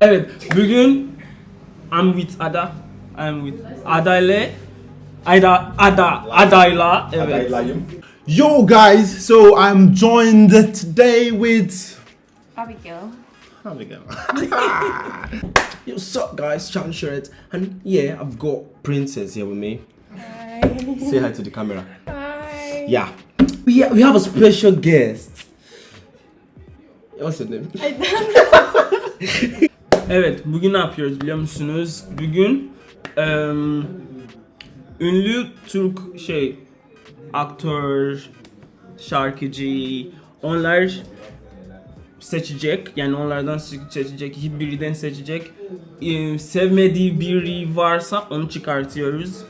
Evet, bugün I'm with Ada. I'm with Ada ile Ada Ada Adayla. Evet. Yo guys, so I'm joined today with Abigail. Abigail. Yo, what's up, guys? Chan Shirt, and yeah, I've got Princess here with me. Hi. Say hi to the camera. Hi. Yeah, we ha- we have a special guest. What's your name? Evet, bugün ne yapıyoruz biliyor musunuz? Bugün em, ünlü Türk şey aktör, şarkıcı onlar seçecek. Yani onlardan se- seçecek, birinden seçecek. Em, sevmediği biri varsa onu çıkartıyoruz.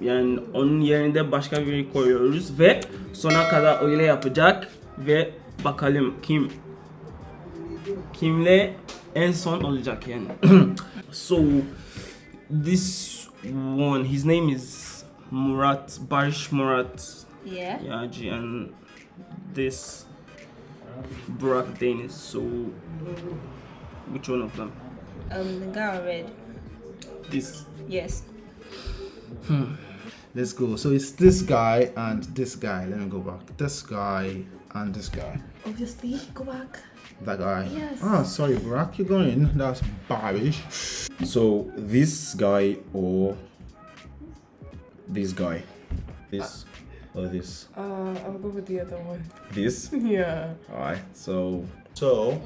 Yani onun yerine başka biri koyuyoruz ve sona kadar öyle yapacak ve bakalım kim kimle en son olacak yani. so this one his name is Murat Barish Murat Yeah. Yaji and this Burak Deniz. So which one of them? Um, the guy on red. This. Yes. Hmm. Let's go. So it's this guy and this guy. Let me go back. This guy and this guy. Obviously, go back. That guy. Yes. Ah, sorry, Barack, you're going. That's Barish. So this guy or this guy? This or this? Uh, I'll go with the other one. This? Yeah. Alright. So So,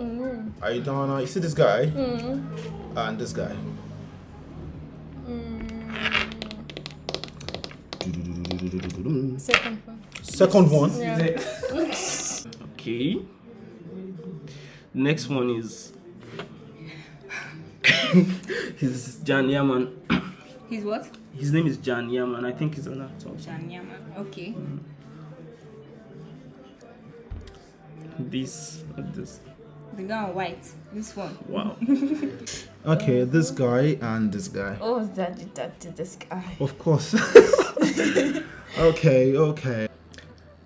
are you done? now? You see this guy and this guy. Second one. Second one. Yeah. Okay. Next one is his Can Yaman. He's what? His name is Can Yaman. I think he's an actor. Can Yaman. Okay. Mm-hmm. This, this. The guy on white. This one. Wow. Okay, this guy and this guy. Oh, that did that to this guy. Of course. okay, okay.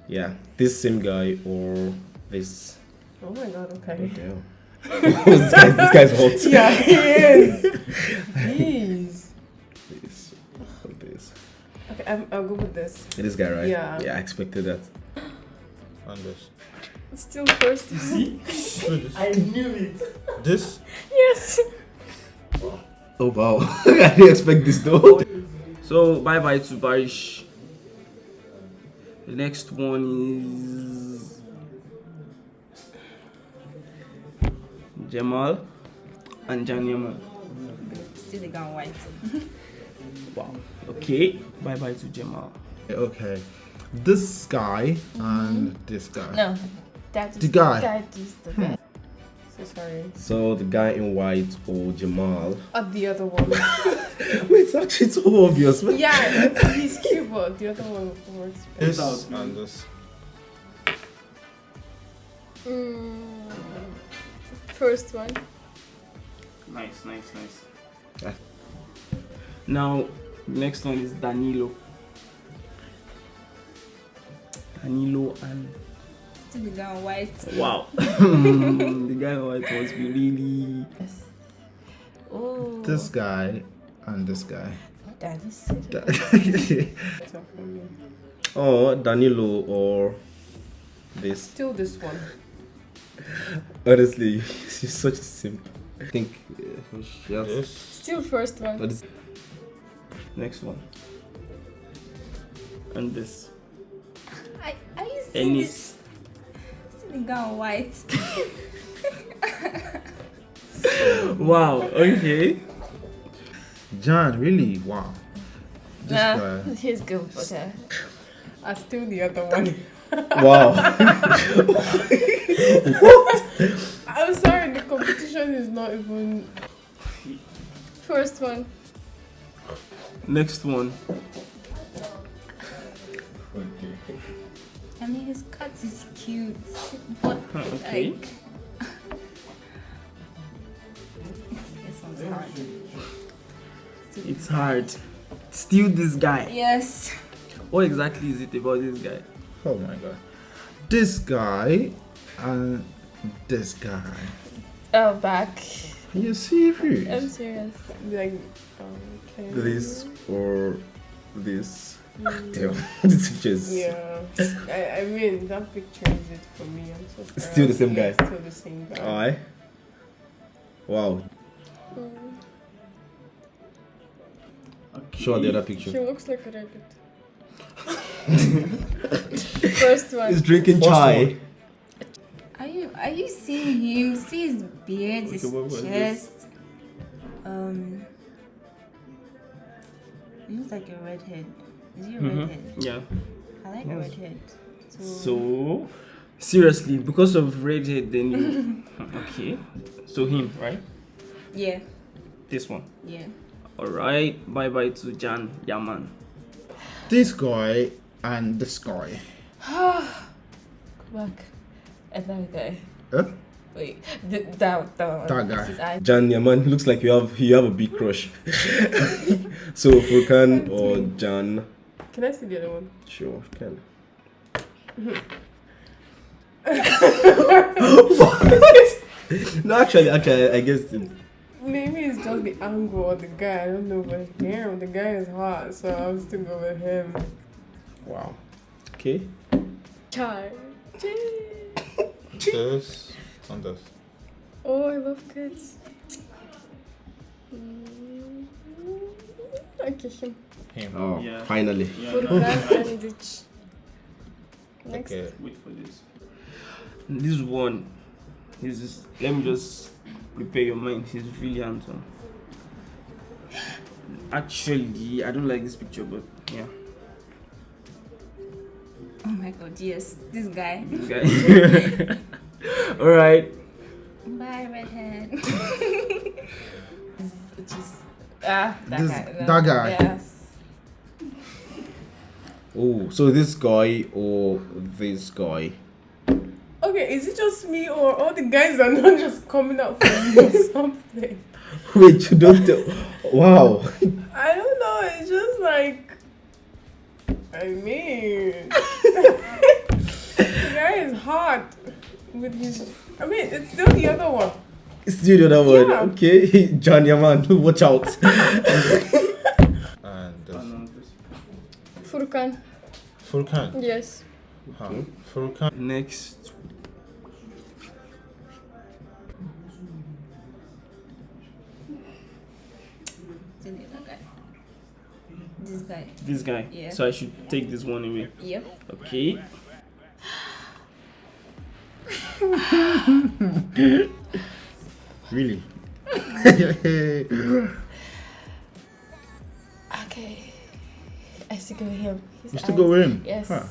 Yeah, this same guy or this? Oh my god, okay. Damn. this, guy, this guy's hot. Yeah, he is. Jeez. This. or this. Okay, I'm, I'll go with this. This guy, right? Yeah. Yeah, I expected that. And this. Still first. See? I knew it. This? Yes. Oh wow, I didn't expect this though. So bye bye to Barish. The next one is Jamal and Can Yaman. Still the guy on white. Wow. Okay. Bye bye to Jamal. Okay. This guy and this guy. No. That is The guy. That is the guy. So sorry. So the guy in white or Jamal? Uh, the other one. Wait, it's actually so obvious. man. yeah, he's cute, but the other one works better. This and this. Mm, first one. Nice, nice, nice. Ah. Now, next one is Danilo. Danilo and Still the guy on white. wow, the guy on white must be really. Oh. This guy and this guy. That is so for me. oh, Danilo or this. Still this one. Honestly, she's such a simp. I think uh, she has. Still first one. But it's, Next one. And this. I, are you seeing Any. this? Still the guy on white. Wow. Okay. John, really? Wow. This Nah, guy. he's good, but uh, I still the other one. wow. I'm sorry, the competition is not even. First one. Next one. I mean, his cut is cute, but Okay. like. It's hard. Still this guy. Yes. What exactly is it about this guy? Oh my god. This guy and this guy. Oh, back. Are you serious? I'm serious. Like, um, okay. This or this. Damn, this picture is Yeah. I, I mean, that picture is it for me. I'm so sorry. Still the same guy. Still the same guy. Aye. Wow. Show the other picture. She looks like a rabbit. First one. He's drinking First chai. Are you are you seeing him? See his beard, his Okay, what was chest. Um, he looks like a redhead. Is he a Mhm. redhead? Yeah. I like a redhead. So, So seriously, because of redhead, then you okay. So him, right? yeah, This one. yeah. All right. Bye bye to Can Yaman. This guy and this guy. Back. Another guy. Huh? Wait, th- that that one. That guy. Jan Yaman looks like you have you have a big crush. so Furkan or Jan, Can I see the other one? sure can. no, actually, actually, I guess it, Maybe it's just the angle of the guy. I don't know, but damn, the guy is hot, so I'll still go with him. wow. Okay. Char. This and this. Oh, I love kids. Mm. Okay, him. Him. Oh, Yeah. finally. Furkan and Ditch. Next. Okay. Wait for this. This one, this is. Let me just prepare your mind. He's really handsome. Actually, I don't like this picture, but yeah, Oh my god, yes, this guy. this guy. All right. Bye, redhead. Just ah, that This- guy. no. that guy. Yes. Oh, so this guy or this guy? Okay, is it just me or all the guys are not just coming out for me or something? Wait, you don't tell. Wow. I don't know. It's just like, I mean, the guy is hot with his. I mean, it's still the other one. Still the other one. Yeah. Okay, Can Yaman, watch out. And this. Furkan. Furkan. Yes. Huh. Furkan. Next. This guy. This guy. Yeah. So I should take this one away. Yep. Okay. Really? Okay. I still go with him. His You still go with him? Yes. Huh.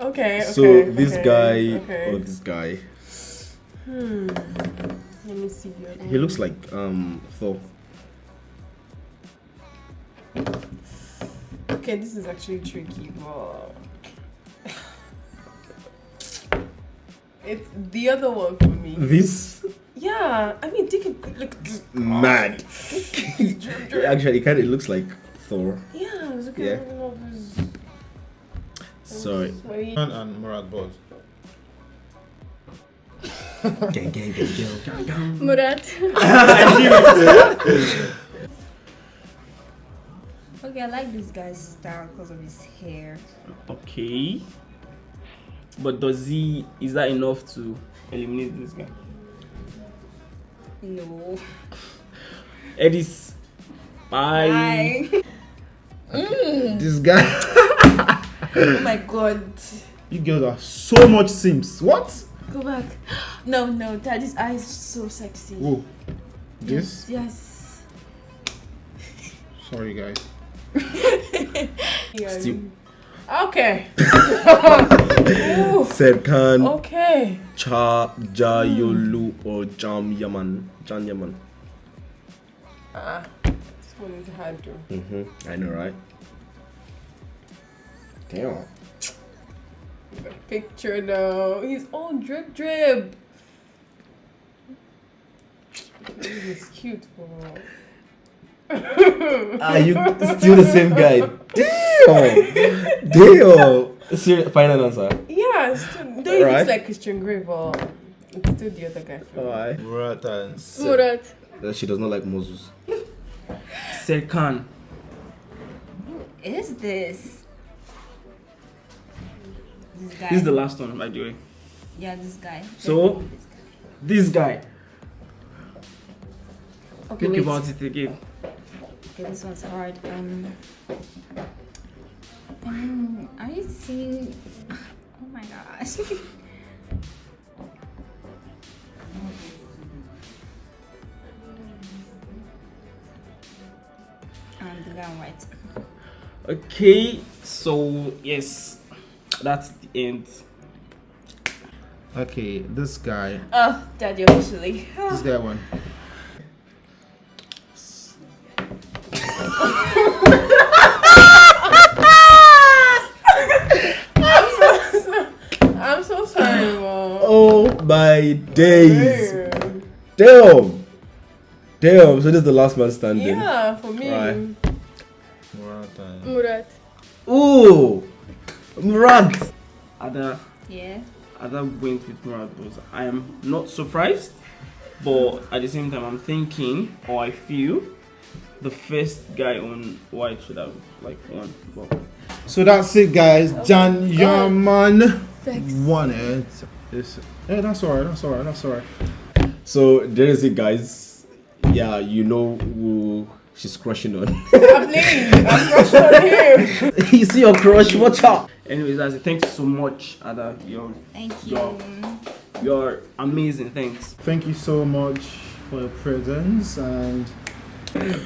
Okay. so this okay, guy Okay. or this guy, Hmm. Let me see the other he looks like um Thor. Okay, this is actually tricky, but it's the other one for me. This Yeah, I mean, take a good look. mad. Actually, it kind of looks like Thor. Yeah, look at Yeah. all of. Sorry. Sweaty. Furkan and Murad both. gang, gang, gang, gang, gang. Murat. Okay, I like this guy's style because of his hair. Okay. But does he? Is that enough to eliminate this guy? No. Edis. Bye. Bye. Mm. This guy. oh my god. you girls are so much Sims. What? Go back. No, no, Daddy's eyes so sexy. Whoa. This? Yes. Sorry, guys. Still. Okay. Serkan, okay. Cha, Jayolu, or Jam Yaman. Can Yaman. Ah, this one is hard to. Mm-hmm. I know, right? Damn. The picture though. He's all drip drip. He's cute, bro. Ah, you still the same guy. Damn. Damn. Serious, final answer. Yeah, it's still, though he Right. looks like Christian Grey, but It's still the other guy. for me. Why? Murat and Se- Murat. That she does not like Moses. Serkan. Who is this? This guy. This is the last one, by the way. yeah, this guy. So? This guy. This guy. Okay, Think wait. about it again. Okay, this one's hard. Um, um are you seeing? Oh my gosh. um, the guy on white. Okay, so yes, that's the end. Okay, this guy. Oh, daddy officially. This guy one. my days. Damn. Damn. Damn. So this is the last man standing. Yeah, for me. Right. Murat and Murat. Ooh. Murat. Ada, Yeah. Ada went with Murat Boz. I am not surprised, but at the same time, I'm thinking, or I feel, the first guy on white should have like won. But So that's it, guys. Can Yaman Thanks. won it. It's, yeah, that's alright. That's alright. That's alright. So there is it, guys. Yeah, you know who she's crushing on. I'm playing. I'm crushed on him. you see your crush? Watch out. anyways, guys, it. Thanks so much, Ada. You're Thank you. Yo. you're amazing. Thanks. Thank you so much for your presence and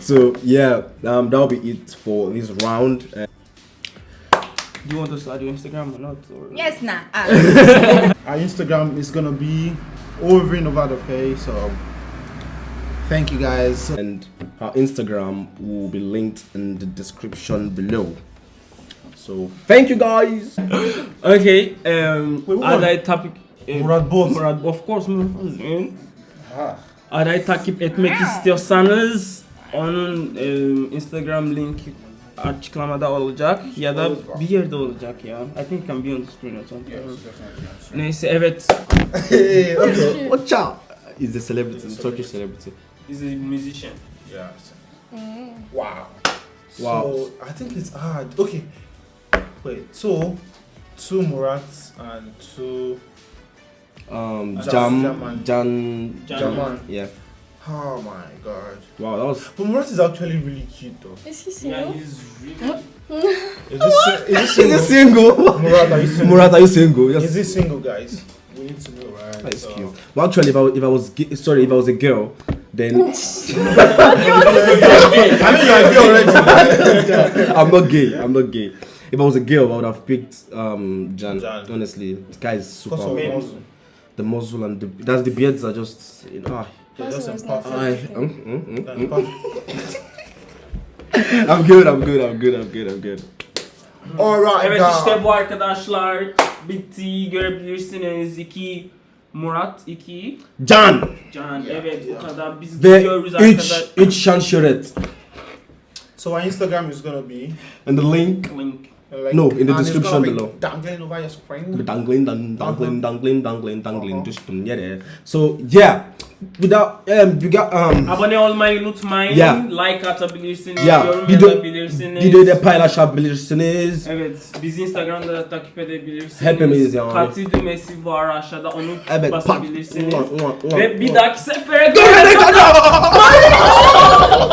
So yeah, um, that'll be it for this round. Uh, Do you want us to add your Instagram or not? Or Yes, nah. Ah. our Instagram is gonna be over and over the place. So thank you guys. and our Instagram will be linked in the description below. So thank you guys. Okay. Um, Wait, what? aday takip e, Murat Boz. Murat of course Murat Boz. man. Adayı takip etmek istiyorsanız onun e, Instagram linki açıklamada olacak ya da bir yerde olacak ya. I think it can be on the screen or something. Neyse evet. Hey, okay. Watch out. He's a celebrity, he's a Turkish celebrity. He's a musician. Yeah. Wow. Wow. So I think it's hard. Okay. Wait. So two Murats and two. Um, Jam, Jaman. Jan, Jan- Jaman. Yeah. Oh my god. Wow, that was. But Murat is actually really cute though. Is he single? Yeah, single? he's really Is this, is Is he this single? Murat, are you single? Murat, are you single? Yes. Is he single, guys? We need to know, right? That is So- cute. Well, actually, if I, if I was sorry, if I was a girl, then I mean, you're a girl already. I'm not gay. I'm not gay. If I was a girl, I would have picked um Jan. Jan. Honestly, this guy is super. Because of Men. muscle. The muzzle and the that's the beards are just you know. ah, Yeah, that's Muscle is a not perfect. I, everything. mm, mm, mm, That's perfect. I'm good. I'm good. I'm good. I'm good. I'm good. Alright, Evet guys. işte bu arkadaşlar bitti görebilirsiniz. İki Murat, iki Jan Can. Evet bu kadar. Biz ve gidiyoruz 3 arkadaşlar. 3 şanşöret. So our Instagram is gonna be And the link Link. Like, No, in the description below. Dangling over your spring. dangling, dang, dangling, dangling, dangling, dangling. Uh-huh. Just yeah, there. So yeah, without um, we got um. Abone olmayı unutmayın. Yeah. Like atabilirsiniz. Yeah, Yorum video- yazabilirsiniz. Videoda paylaşabilirsiniz. Evet, bizi Instagram'da da takip edebilirsiniz. Hepimiz yani. Katil düğmesi var aşağıda onu Evet, pat. basabilirsiniz. Ulan, Ve bir dahaki sefere Görene kadar.